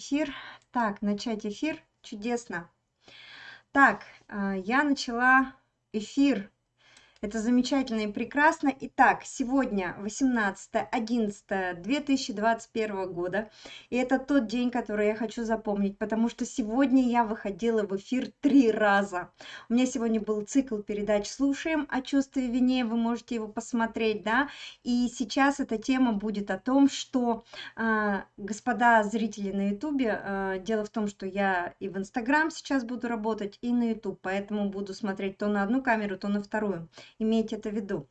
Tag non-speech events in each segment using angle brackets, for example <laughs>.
эфир. Так, начать эфир. Чудесно. Так, а, я начала эфир это замечательно и прекрасно. Итак, сегодня 18.11.2021 года. И это тот день, который я хочу запомнить, потому что сегодня я выходила в эфир три раза. У меня сегодня был цикл передач «Слушаем о чувстве вине», вы можете его посмотреть, да. И сейчас эта тема будет о том, что, э, господа зрители на ютубе, э, дело в том, что я и в инстаграм сейчас буду работать, и на ютуб, поэтому буду смотреть то на одну камеру, то на вторую имейте это в виду.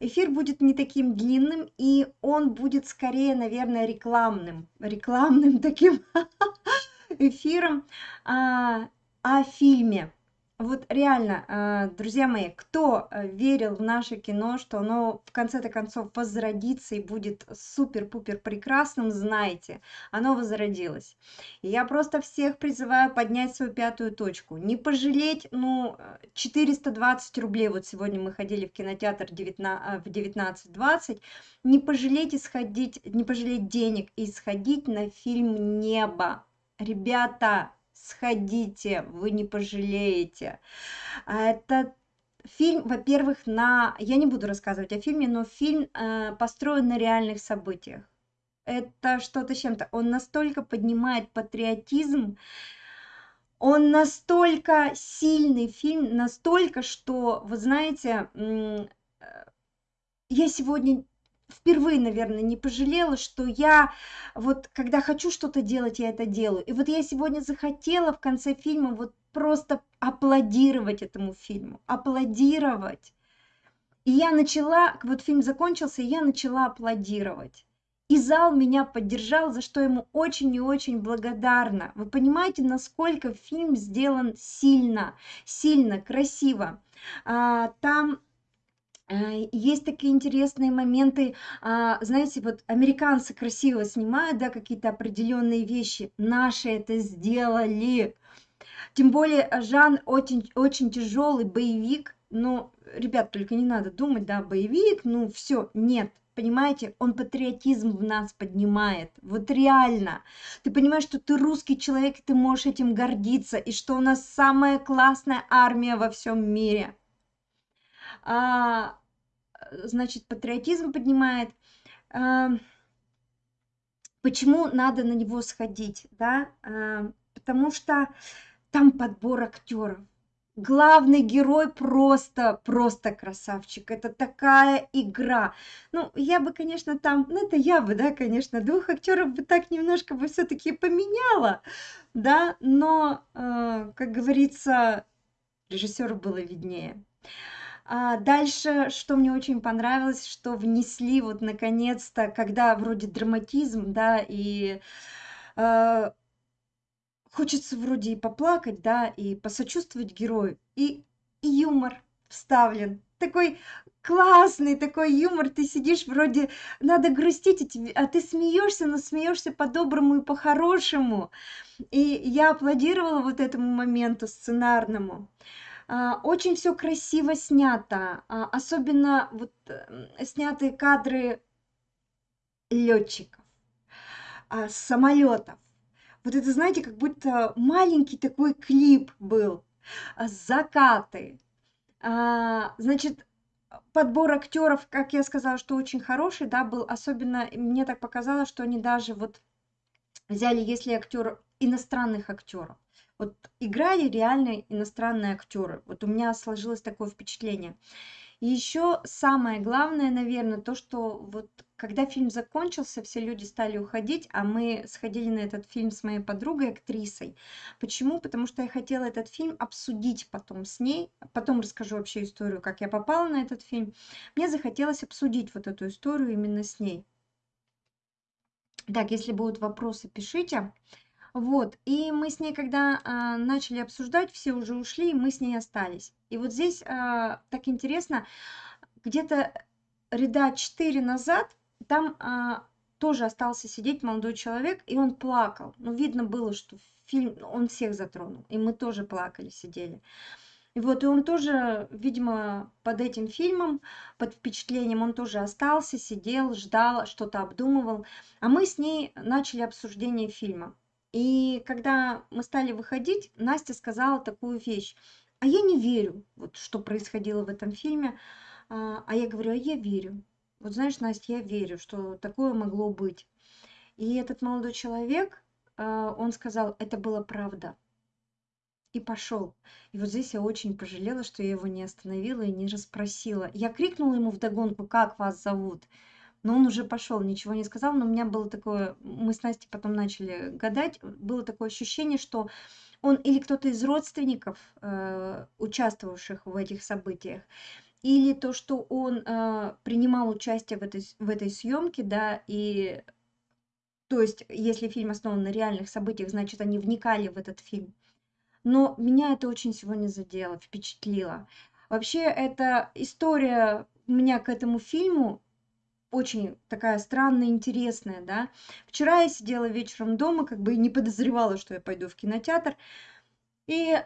Эфир будет не таким длинным, и он будет скорее, наверное, рекламным, рекламным <laughs> таким эфиром а, о фильме. Вот реально, а, друзья мои, кто э, верил в наше кино, что оно в конце-то концов возродится и будет супер-пупер прекрасным, знаете, оно возродилось. И я просто всех призываю поднять свою пятую точку. Не пожалеть, ну, 420 рублей, вот сегодня мы ходили в кинотеатр 19, в 19.20, не пожалеть и сходить, не пожалеть денег и сходить на фильм «Небо». Ребята, сходите, вы не пожалеете. А это фильм, во-первых, на... Я не буду рассказывать о фильме, но фильм э, построен на реальных событиях. Это что-то чем-то. Он настолько поднимает патриотизм, он настолько сильный фильм, настолько, что, вы знаете, э, я сегодня впервые, наверное, не пожалела, что я вот, когда хочу что-то делать, я это делаю. И вот я сегодня захотела в конце фильма вот просто аплодировать этому фильму, аплодировать. И я начала, вот фильм закончился, и я начала аплодировать. И зал меня поддержал, за что ему очень и очень благодарна. Вы понимаете, насколько фильм сделан сильно, сильно, красиво. А, там есть такие интересные моменты, а, знаете, вот американцы красиво снимают, да, какие-то определенные вещи, наши это сделали. Тем более э, Жан очень, очень тяжелый боевик, но, ребят, только не надо думать, да, боевик, ну все, нет, понимаете, он патриотизм в нас поднимает, вот реально. Ты понимаешь, что ты русский человек, и ты можешь этим гордиться, и что у нас самая классная армия во всем мире. А, значит, патриотизм поднимает. А, почему надо на него сходить, да? А, потому что там подбор актеров. Главный герой просто, просто красавчик. Это такая игра. Ну, я бы, конечно, там, ну, это я бы, да, конечно, двух актеров бы так немножко бы все-таки поменяла, да, но, э, как говорится, режиссеру было виднее. А дальше, что мне очень понравилось, что внесли вот наконец-то, когда вроде драматизм, да, и э, хочется вроде и поплакать, да, и посочувствовать герою, и, и юмор вставлен. Такой классный такой юмор, ты сидишь вроде, надо грустить, а, а ты смеешься, но смеешься по-доброму и по-хорошему. И я аплодировала вот этому моменту сценарному. А, очень все красиво снято, а, особенно вот снятые кадры летчиков, а, самолетов. Вот это, знаете, как будто маленький такой клип был. Закаты. Значит, подбор актеров, как я сказала, что очень хороший, да, был. Особенно мне так показалось, что они даже вот взяли, если актер иностранных актеров вот играли реальные иностранные актеры. Вот у меня сложилось такое впечатление. И еще самое главное, наверное, то, что вот когда фильм закончился, все люди стали уходить, а мы сходили на этот фильм с моей подругой, актрисой. Почему? Потому что я хотела этот фильм обсудить потом с ней, потом расскажу вообще историю, как я попала на этот фильм. Мне захотелось обсудить вот эту историю именно с ней. Так, если будут вопросы, пишите. Вот, и мы с ней, когда а, начали обсуждать, все уже ушли, и мы с ней остались. И вот здесь а, так интересно, где-то ряда 4 назад там а, тоже остался сидеть молодой человек, и он плакал. Ну, видно было, что фильм, он всех затронул, и мы тоже плакали, сидели. И вот, и он тоже, видимо, под этим фильмом, под впечатлением, он тоже остался, сидел, ждал, что-то обдумывал. А мы с ней начали обсуждение фильма. И когда мы стали выходить, Настя сказала такую вещь. А я не верю, вот что происходило в этом фильме. А а я говорю, а я верю. Вот знаешь, Настя, я верю, что такое могло быть. И этот молодой человек, а, он сказал, это была правда. И пошел. И вот здесь я очень пожалела, что я его не остановила и не расспросила. Я крикнула ему вдогонку, как вас зовут? Но он уже пошел, ничего не сказал, но у меня было такое, мы с Настей потом начали гадать, было такое ощущение, что он или кто-то из родственников, э, участвовавших в этих событиях, или то, что он э, принимал участие в этой, в этой съемке, да, и то есть, если фильм основан на реальных событиях, значит, они вникали в этот фильм. Но меня это очень сегодня задело, впечатлило. Вообще, эта история меня к этому фильму очень такая странная, интересная, да. Вчера я сидела вечером дома, как бы не подозревала, что я пойду в кинотеатр. И э,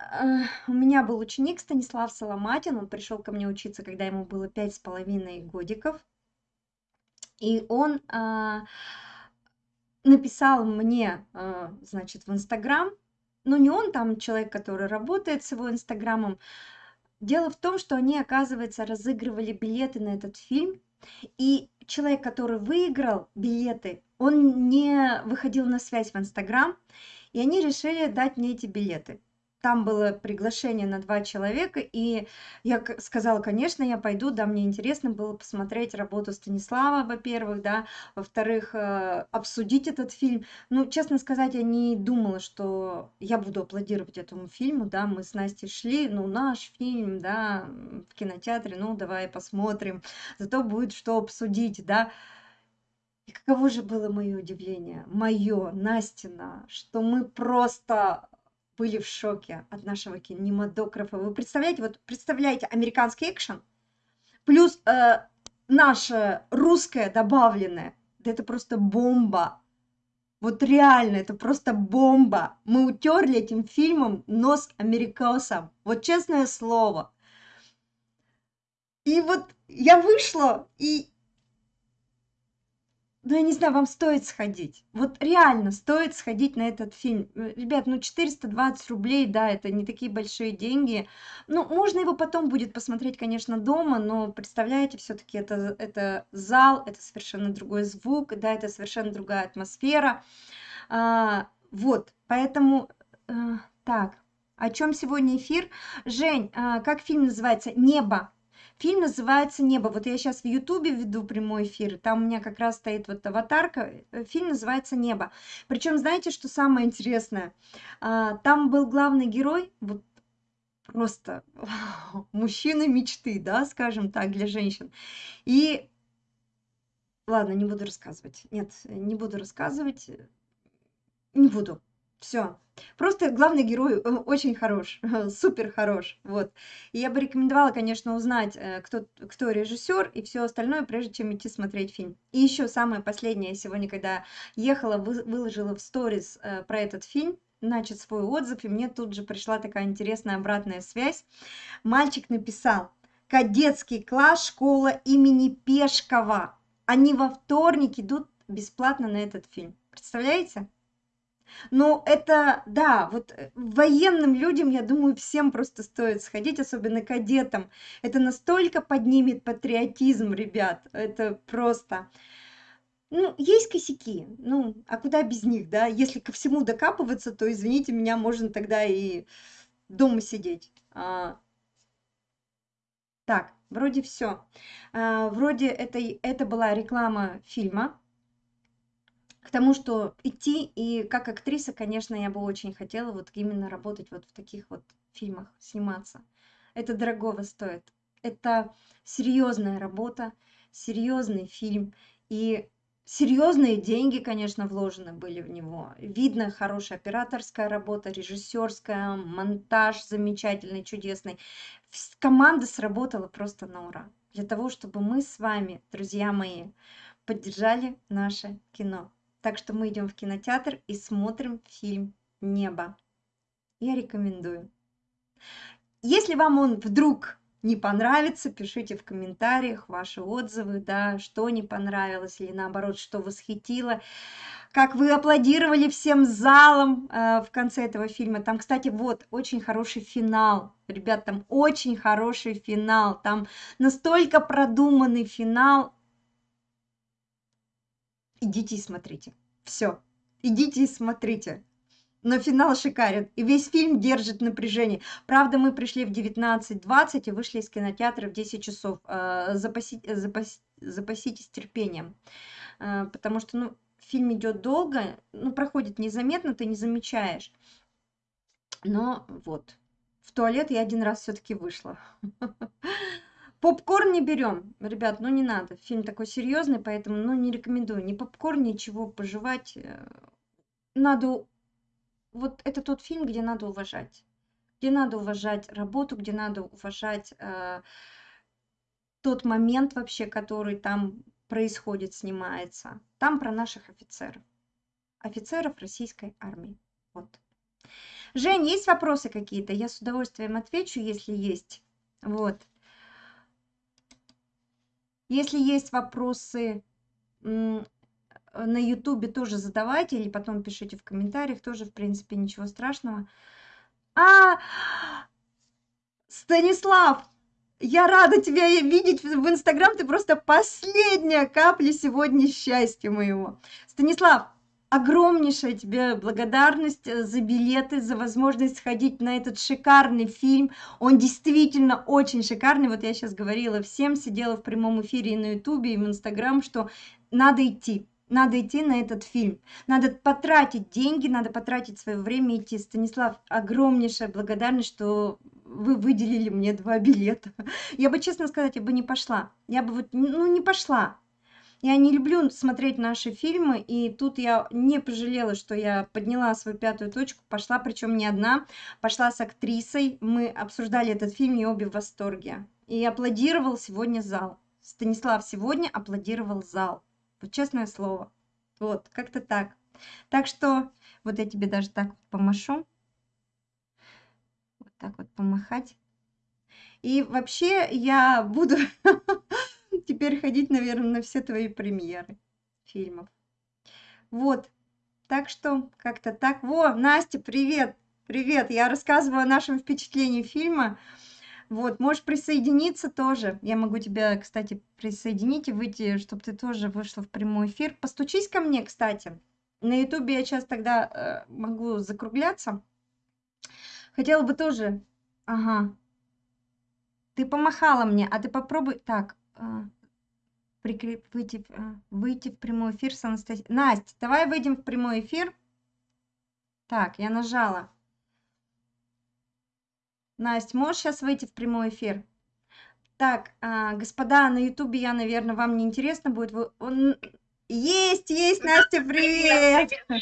у меня был ученик Станислав Соломатин, он пришел ко мне учиться, когда ему было пять с половиной годиков. И он э, написал мне, э, значит, в Инстаграм, ну не он там человек, который работает с его Инстаграмом, Дело в том, что они, оказывается, разыгрывали билеты на этот фильм, и человек, который выиграл билеты, он не выходил на связь в Инстаграм, и они решили дать мне эти билеты там было приглашение на два человека, и я сказала, конечно, я пойду, да, мне интересно было посмотреть работу Станислава, во-первых, да, во-вторых, э, обсудить этот фильм. Ну, честно сказать, я не думала, что я буду аплодировать этому фильму, да, мы с Настей шли, ну, наш фильм, да, в кинотеатре, ну, давай посмотрим, зато будет что обсудить, да. И каково же было мое удивление, мое, Настина, что мы просто были в шоке от нашего кинематографа. Вы представляете, вот представляете американский экшен, плюс э, наше русское добавленное, да это просто бомба. Вот реально, это просто бомба. Мы утерли этим фильмом нос америкосам. Вот честное слово. И вот я вышла, и ну, я не знаю, вам стоит сходить. Вот реально стоит сходить на этот фильм. Э, ребят, ну 420 рублей, да, это не такие большие деньги. Ну, можно его потом будет посмотреть, конечно, дома, но представляете, все-таки это, это зал, это совершенно другой звук, да, это совершенно другая атмосфера. А, вот, поэтому, а, так, о чем сегодня эфир? Жень, а, как фильм называется? «Небо». Фильм называется «Небо». Вот я сейчас в Ютубе веду прямой эфир, там у меня как раз стоит вот аватарка. Э, фильм называется «Небо». Причем, знаете, что самое интересное? А, там был главный герой, вот просто <laughs> мужчина мечты, да, скажем так, для женщин. И ладно, не буду рассказывать. Нет, не буду рассказывать. Не буду. Все. Просто главный герой очень хорош, <laughs> супер хорош, вот. И я бы рекомендовала, конечно, узнать, э, кто, кто режиссер и все остальное, прежде чем идти смотреть фильм. И еще самое последнее, сегодня, когда ехала, выложила в сторис э, про этот фильм, значит, свой отзыв, и мне тут же пришла такая интересная обратная связь. Мальчик написал, кадетский класс, школа имени Пешкова. Они во вторник идут бесплатно на этот фильм. Представляете? Ну, это, да, вот э, военным людям, я думаю, всем просто стоит сходить, особенно кадетам. Это настолько поднимет патриотизм, ребят, это просто... Ну, есть косяки, ну, а куда без них, да? Если ко всему докапываться, то, извините меня, можно тогда и дома сидеть. А... Так, вроде все. А, вроде это, это была реклама фильма, к тому, что идти, и как актриса, конечно, я бы очень хотела вот именно работать вот в таких вот фильмах, сниматься. Это дорогого стоит. Это серьезная работа, серьезный фильм, и серьезные деньги, конечно, вложены были в него. Видно хорошая операторская работа, режиссерская, монтаж замечательный, чудесный. Команда сработала просто на ура. Для того, чтобы мы с вами, друзья мои, поддержали наше кино. Так что мы идем в кинотеатр и смотрим фильм «Небо». Я рекомендую. Если вам он вдруг не понравится, пишите в комментариях ваши отзывы, да, что не понравилось или наоборот, что восхитило. Как вы аплодировали всем залом э, в конце этого фильма. Там, кстати, вот, очень хороший финал. Ребят, там очень хороший финал. Там настолько продуманный финал. Идите и смотрите. Все. Идите и смотрите но финал шикарен. И весь фильм держит напряжение. Правда, мы пришли в 19.20 и вышли из кинотеатра в 10 часов. Э, запасите, запас, запаситесь терпением. Э, потому что, ну, фильм идет долго, ну, проходит незаметно, ты не замечаешь. Но вот, в туалет я один раз все-таки вышла. <laughs> Попкорн не берем, ребят, ну не надо. Фильм такой серьезный, поэтому ну, не рекомендую ни попкорн, ничего пожевать. Э, надо вот это тот фильм, где надо уважать. Где надо уважать работу, где надо уважать э, тот момент вообще, который там происходит, снимается. Там про наших офицеров. Офицеров российской армии. Вот. Жень, есть вопросы какие-то? Я с удовольствием отвечу, если есть. Вот. Если есть вопросы, Э, на ютубе тоже задавайте или потом пишите в комментариях, тоже, в принципе, ничего страшного. А, Станислав, я рада тебя видеть в Инстаграм, ты просто последняя капля сегодня счастья моего. Станислав, огромнейшая тебе благодарность э, за билеты, за возможность сходить на этот шикарный фильм. Он действительно очень шикарный. Вот я сейчас говорила всем, сидела в прямом эфире и на ютубе, и в Инстаграм, что надо идти надо идти на этот фильм. Надо потратить деньги, надо потратить свое время идти. Станислав, огромнейшая благодарность, что вы выделили мне два билета. Я бы, честно сказать, я бы не пошла. Я бы вот, ну, не пошла. Я не люблю смотреть наши фильмы, и тут я не пожалела, что я подняла свою пятую точку, пошла, причем не одна, пошла с актрисой, мы обсуждали этот фильм, и обе в восторге. И аплодировал сегодня зал. Станислав сегодня аплодировал зал. Вот честное слово. Вот, как-то так. Так что вот я тебе даже так помашу. Вот так вот помахать. И вообще я буду <laughs> теперь ходить, наверное, на все твои премьеры фильмов. Вот. Так что как-то так. Во, Настя, привет! Привет! Я рассказываю о нашем впечатлении фильма. Вот, можешь присоединиться тоже. Я могу тебя, кстати, присоединить и выйти, чтобы ты тоже вышла в прямой эфир. Постучись ко мне, кстати. На ютубе я сейчас тогда э, могу закругляться. Хотела бы тоже... Ага. Ты помахала мне, а ты попробуй... Так, э, прикреп... выйти, э, выйти в прямой эфир с Анастасией. Настя, давай выйдем в прямой эфир. Так, я нажала. Настя, можешь сейчас выйти в прямой эфир? Так, а, господа, на ютубе я, наверное, вам не интересно будет. Вы. Есть, есть, Настя, привет! <laughs>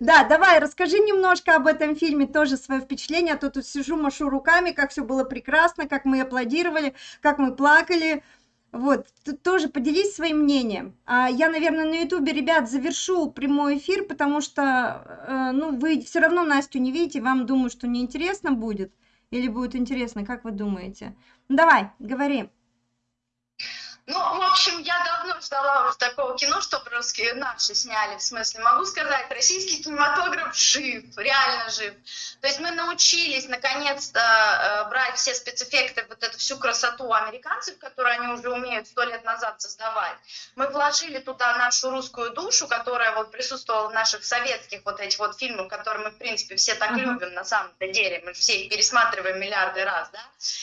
Да, давай, расскажи немножко об этом фильме, тоже свое впечатление, а то тут сижу, машу руками, как все было прекрасно, как мы аплодировали, как мы плакали. Вот, тут тоже поделись своим мнением. А я, наверное, на ютубе, ребят, завершу прямой эфир, потому что, э, ну, вы все равно Настю не видите, вам, думаю, что неинтересно будет. Или будет интересно, как вы думаете? Ну, давай, говори. Ну, в общем, я ждала такого кино, чтобы русские наши сняли. В смысле, могу сказать, российский кинематограф жив, реально жив. То есть мы научились наконец-то э, брать все спецэффекты, вот эту всю красоту американцев, которую они уже умеют сто лет назад создавать. Мы вложили туда нашу русскую душу, которая вот присутствовала в наших советских вот этих вот фильмах, которые мы, в принципе, все так uh-huh. любим на самом-то деле. Мы все их пересматриваем миллиарды раз, да?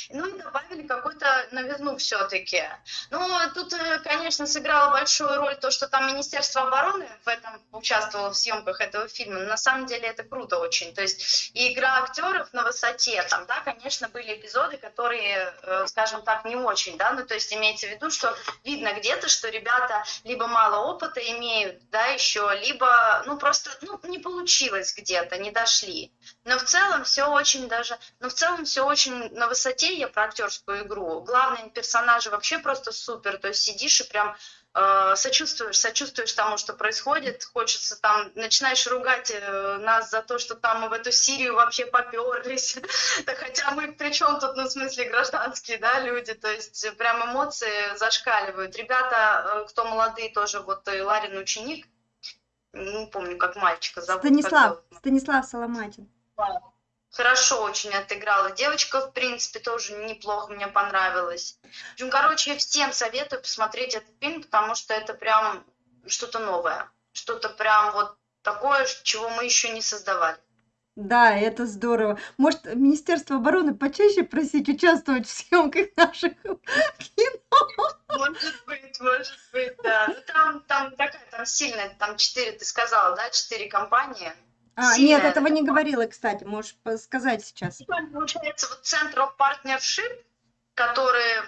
Ну и добавили какую-то новизну все-таки. Ну, тут, э, конечно, сыграло большую роль то, что там Министерство обороны в этом участвовало в съемках этого фильма. на самом деле это круто очень. То есть и игра актеров на высоте, там, да, конечно, были эпизоды, которые, э, скажем так, не очень, да, ну, то есть имеется в виду, что видно где-то, что ребята либо мало опыта имеют, да, еще, либо, ну, просто, ну, не получилось где-то, не дошли. Но в целом все очень даже, но в целом все очень на высоте, я про актерскую игру. Главные персонажи вообще просто супер то есть сидишь и прям сочувствуешь, сочувствуешь тому, что происходит, хочется там, начинаешь ругать э, нас за то, что там мы в эту Сирию вообще поперлись, <laughs> да хотя мы причем тут, ну, в смысле, гражданские, да, люди, то есть прям эмоции зашкаливают. Ребята, кто молодые тоже, вот Ларин ученик, не помню, как мальчика зовут. Станислав, Станислав Соломатин. Хорошо очень отыграла. Девочка, в принципе, тоже неплохо мне понравилась. В общем, короче, всем советую посмотреть этот фильм, потому что это прям что-то новое. Что-то прям вот такое, чего мы еще не создавали. Да, это здорово. Может, Министерство обороны почаще просить участвовать в съемках наших кино? Может быть, может быть, да. Ну, там, там такая, там сильная, там четыре, ты сказала, да, четыре компании. А, нет, этого не говорила, кстати, можешь сказать сейчас. Получается, вот Central Partnership, которые,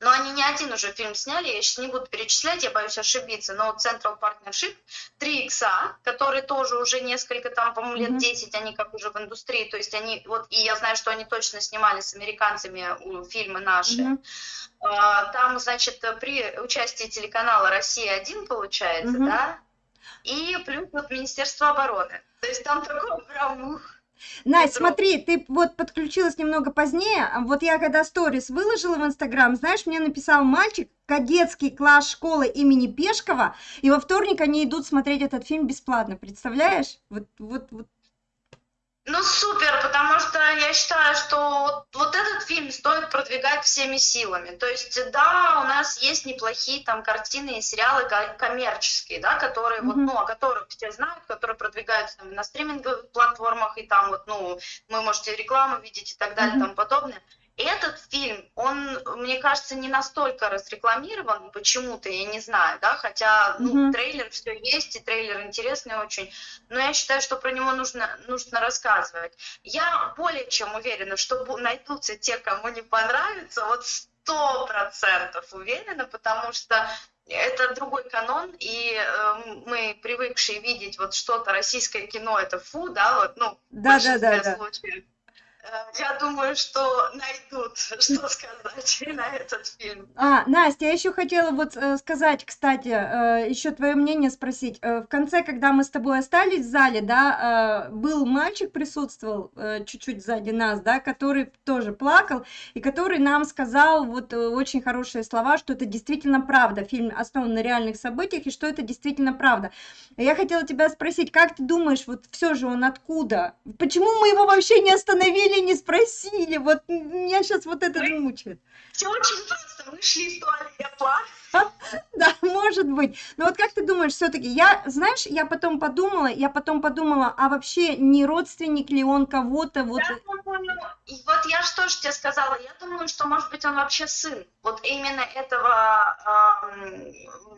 ну, они не один уже фильм сняли, я сейчас не буду перечислять, я боюсь ошибиться, но Central Partnership, 3 икса, которые тоже уже несколько, там, по-моему, лет 10, они как уже в индустрии, то есть они, вот, и я знаю, что они точно снимали с американцами фильмы наши. Mm-hmm. Там, значит, при участии телеканала «Россия-1», получается, mm-hmm. да, и плюс вот Министерство обороны. То есть там такой прям ух, Настя, смотри, ты вот подключилась немного позднее. Вот я когда сторис выложила в Инстаграм, знаешь, мне написал мальчик, кадетский класс школы имени Пешкова, и во вторник они идут смотреть этот фильм бесплатно, представляешь? Вот, вот, вот ну, супер, потому что я считаю, что вот, вот этот фильм стоит продвигать всеми силами. То есть, да, у нас есть неплохие там картины и сериалы коммерческие, да, которые mm-hmm. вот, ну, о которых все знают, которые продвигаются там, на стриминговых платформах, и там вот, ну, вы можете рекламу видеть и так далее, mm-hmm. тому подобное. Этот фильм, он, мне кажется, не настолько разрекламирован почему-то, я не знаю, да, хотя ну, mm-hmm. трейлер все есть, и трейлер интересный очень, но я считаю, что про него нужно, нужно рассказывать. Я более чем уверена, что найдутся те, кому не понравится, вот сто процентов уверена, потому что это другой канон, и э, мы привыкшие видеть вот что-то российское кино, это фу, да, вот, ну, да, в да, да, да. случаев. Э, я думаю, что найдут, <laughs> что сказать на этот фильм. А, Настя, я еще хотела вот э, сказать, кстати, э, еще твое мнение спросить. В конце, когда мы с тобой остались в зале, да, был мальчик присутствовал чуть-чуть сзади нас, да, который тоже плакал, и который нам сказал вот очень хорошие слова, что это действительно правда, фильм основан на реальных событиях, и что это действительно правда. Я хотела тебя спросить, как ты думаешь, вот все же он откуда? Почему мы его вообще не остановили? Или не спросили? Вот меня сейчас вот это мучает. Все очень просто. Мы шли из туалета, <laughs> Да, может быть. Но вот как ты думаешь, все-таки, я, знаешь, я потом подумала, я потом подумала, а вообще не родственник ли он кого-то? Вот... Я думаю, вот я что же тебе сказала, я думаю, что, может быть, он вообще сын. Вот именно этого э,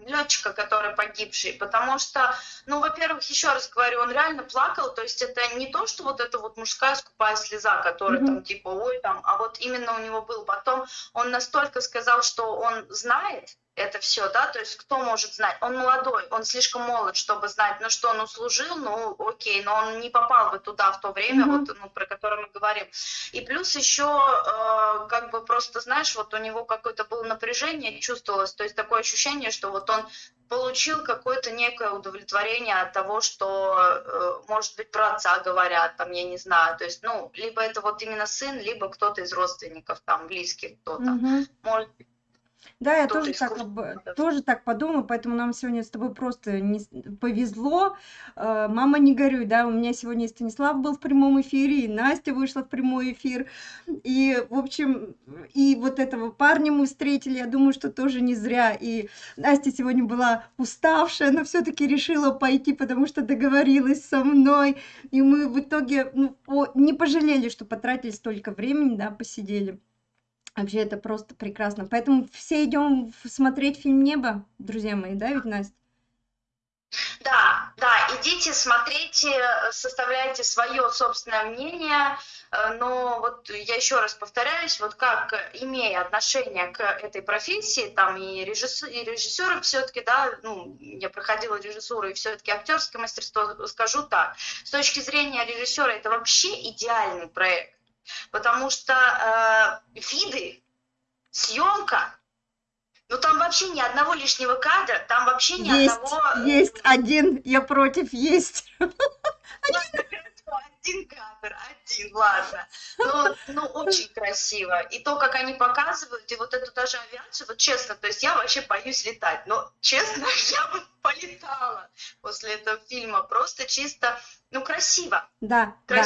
летчика, который погибший. Потому что, ну, во-первых, еще раз говорю, он реально плакал. То есть это не то, что вот эта вот мужская скупая слеза, которая mm-hmm. там типа, ой, там, а вот именно у него был потом, он настолько сказал, что он знает, это все, да, то есть кто может знать? Он молодой, он слишком молод, чтобы знать, ну что, он служил, ну окей, но он не попал бы туда в то время, mm-hmm. вот, ну, про которое мы говорим. И плюс еще, э, как бы просто, знаешь, вот у него какое-то было напряжение, чувствовалось, то есть такое ощущение, что вот он получил какое-то некое удовлетворение от того, что, э, может быть, про отца говорят, там, я не знаю, то есть, ну, либо это вот именно сын, либо кто-то из родственников, там, близких кто-то. Mm-hmm. Может да, я тоже так, тоже так подумала, поэтому нам сегодня с тобой просто не повезло. Э, мама, не горюй, да, у меня сегодня и Станислав был в прямом эфире, и Настя вышла в прямой эфир. И, в общем, и вот этого парня мы встретили, я думаю, что тоже не зря. И Настя сегодня была уставшая, но все-таки решила пойти, потому что договорилась со мной. И мы в итоге ну, не пожалели, что потратили столько времени, да, посидели. Вообще это просто прекрасно. Поэтому все идем смотреть фильм «Небо», друзья мои, да, ведь, Настя? Да, да, идите, смотрите, составляйте свое собственное мнение, э, но вот я еще раз повторяюсь, вот как, имея отношение к этой профессии, там и, режиссер, и режиссеры все-таки, да, ну, я проходила режиссуру и все-таки актерское мастерство, скажу так, с точки зрения режиссера это вообще идеальный проект, потому что э, виды, съемка, Ну там вообще ни одного лишнего кадра, там вообще ни Есть, одного... есть один, я против, есть. Ладно, <laughs> хорошо, один кадр, один, ладно. Но, ну, очень красиво. И то, как они показывают, и вот эту даже авиацию, вот честно, то есть я вообще боюсь летать, но честно, <laughs> я бы полетала после этого фильма. Просто чисто, ну, красиво, Да, да.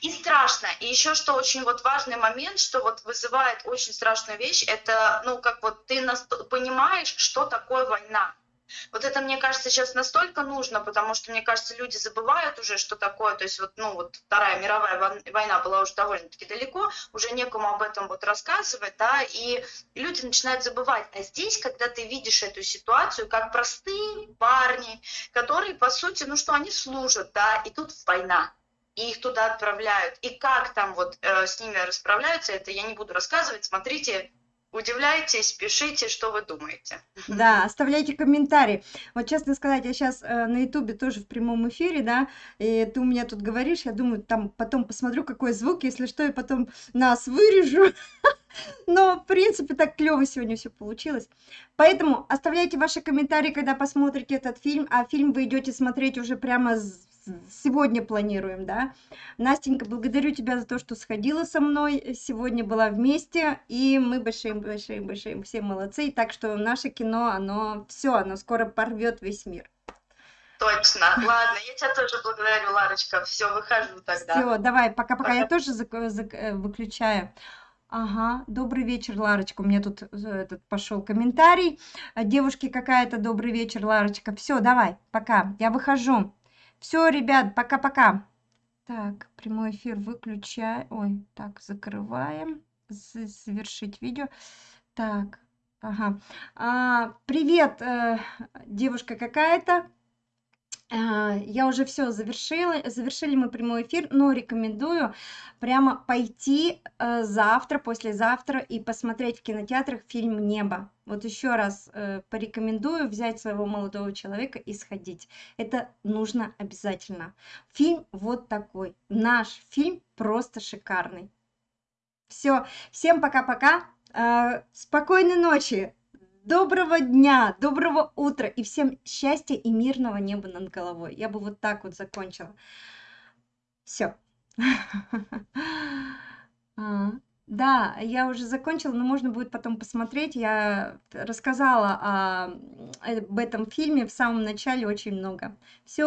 И страшно. И еще что очень вот важный момент, что вот вызывает очень страшную вещь, это, ну, как вот ты понимаешь, что такое война. Вот это, мне кажется, сейчас настолько нужно, потому что, мне кажется, люди забывают уже, что такое. То есть вот, ну, вот Вторая мировая война была уже довольно-таки далеко, уже некому об этом вот рассказывать, да, и люди начинают забывать. А здесь, когда ты видишь эту ситуацию, как простые парни, которые, по сути, ну что, они служат, да, и тут война и их туда отправляют. И как там вот э, с ними расправляются, это я не буду рассказывать. Смотрите, удивляйтесь, пишите, что вы думаете. Да, оставляйте комментарии. Вот честно сказать, я сейчас на Ютубе тоже в прямом эфире, да, и ты у меня тут говоришь, я думаю, там потом посмотрю, какой звук, если что, я потом нас вырежу. <laughs> Но, в принципе, так клево сегодня все получилось. Поэтому оставляйте ваши комментарии, когда посмотрите этот фильм, а фильм вы идете смотреть уже прямо сегодня планируем, да. Настенька, благодарю тебя за то, что сходила со мной, сегодня была вместе, и мы большие-большие-большие все молодцы, так что наше кино, оно все, оно скоро порвет весь мир. Точно. <laughs> Ладно, я тебя тоже благодарю, Ларочка. Все, выхожу тогда. Все, давай, пока-пока, я тоже зак- зак- э, выключаю. Ага, добрый вечер, Ларочка. У меня тут э, этот пошел комментарий. Девушки какая-то, добрый вечер, Ларочка. Все, давай, пока, я выхожу. Все, ребят, пока-пока. Так, прямой эфир выключай. Ой, так, закрываем. Завершить видео. Так, ага. А, привет, э, девушка какая-то. А, Я уже все завершила, завершили мы прямой эфир, но рекомендую прямо пойти э, завтра, послезавтра и посмотреть в кинотеатрах фильм «Небо». Вот еще раз э, порекомендую взять своего молодого человека и сходить. Это нужно обязательно. Фильм вот такой. Наш фильм просто шикарный. Все, всем пока-пока. Э, Спокойной ночи. Доброго дня, доброго утра и всем счастья и мирного неба над головой. Я бы вот так вот закончила. Все. <laughs> Да, я уже закончила, но можно будет потом посмотреть. Я рассказала об этом фильме в самом начале очень много. Все,